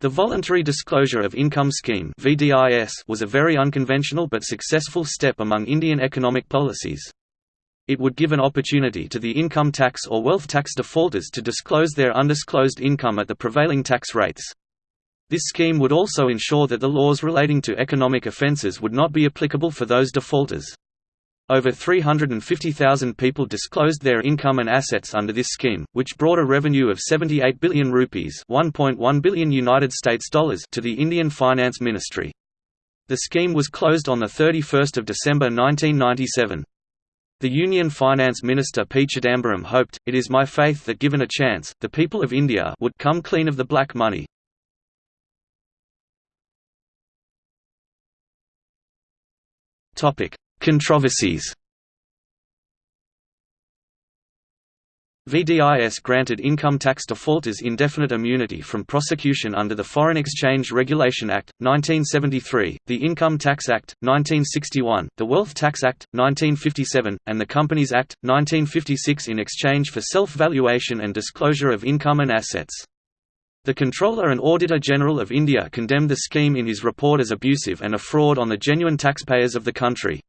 The Voluntary Disclosure of Income Scheme was a very unconventional but successful step among Indian economic policies. It would give an opportunity to the income tax or wealth tax defaulters to disclose their undisclosed income at the prevailing tax rates. This scheme would also ensure that the laws relating to economic offences would not be applicable for those defaulters. Over 350,000 people disclosed their income and assets under this scheme, which brought a revenue of 78 billion rupees (1.1 billion United States dollars) to the Indian Finance Ministry. The scheme was closed on the 31st of December 1997. The Union Finance Minister P. Chidambaram hoped, it is my faith that given a chance, the people of India would come clean of the black money. Controversies VDIS granted income tax defaulters indefinite immunity from prosecution under the Foreign Exchange Regulation Act, 1973, the Income Tax Act, 1961, the Wealth Tax Act, 1957, and the Companies Act, 1956 in exchange for self-valuation and disclosure of income and assets. The Comptroller and Auditor General of India condemned the scheme in his report as abusive and a fraud on the genuine taxpayers of the country.